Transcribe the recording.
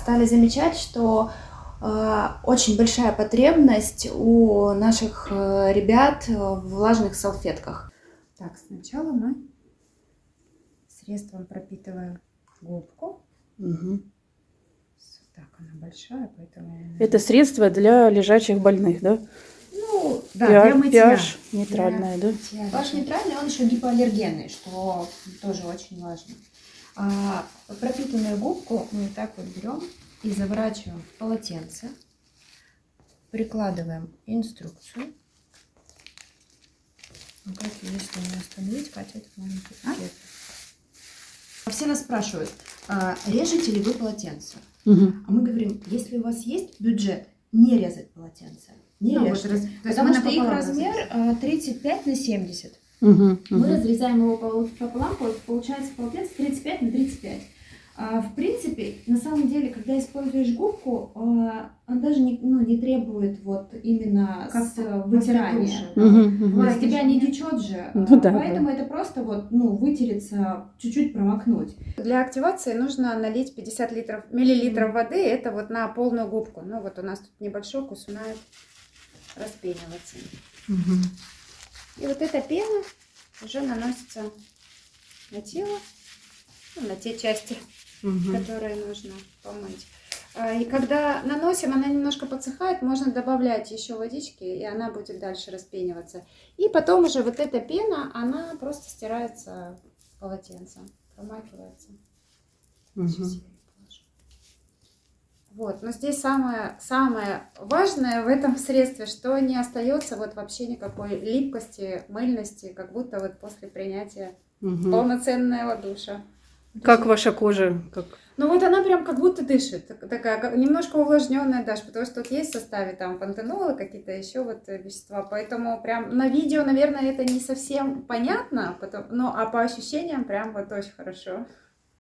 стали замечать, что э, очень большая потребность у наших э, ребят в влажных салфетках. Так, сначала мы средством пропитываем губку. Угу. Так, она большая, поэтому... Это средство для лежачих больных, да? Ну, да, для мытья. pH нейтральное, да? Мытья, Ваш нейтральный, он еще гипоаллергенный, что тоже очень важно. А пропитанную губку мы вот так вот берем и заворачиваем в полотенце, прикладываем инструкцию. Ну, как ее, если не остановить, Катя, этот маленький А? Все нас спрашивают, а, режете ли вы полотенце? Мгм. А мы говорим, если у вас есть бюджет, не резать полотенце. Не Ну, вот раз- Потому что их размер разрезаем. а, 35 на 70. Мгм. Мы Мгм. разрезаем его пол- пополам, пол- получается полотенце 35 на 35. А, в принципе, на самом деле, когда используешь губку, а, он даже не, ну, не требует вот именно Как с, вытирания. душа. Мгм. То есть тебя не течет же, Ну да, поэтому это просто вот, ну, вытереться, чуть-чуть промокнуть. Для активации нужно налить 50 литров, миллилитров воды, это вот на полную губку. Ну вот у нас тут небольшой кус начинает распениваться. И вот эта пена уже наносится на тело, ну, на те части, Мгм. которые нужно помыть. А, И когда наносим, она немножко подсыхает, можно добавлять еще водички, и она будет дальше распениваться. И потом уже вот эта пена, она просто стирается полотенцем, промакивается. Сейчас Вот, но здесь самое, самое важное в этом средстве, что не остается вот вообще никакой липкости, мыльности, как будто вот после принятия Мгм. полноценного душа. Как ваша кожа? Как... Ну вот она прям как будто дышит, так- такая как- немножко увлажненная даже, потому что тут есть в составе там пантенолы, какие-то еще вот э, вещества, поэтому прям на видео, наверное, это не совсем понятно, потом, но а по ощущениям прям вот очень хорошо.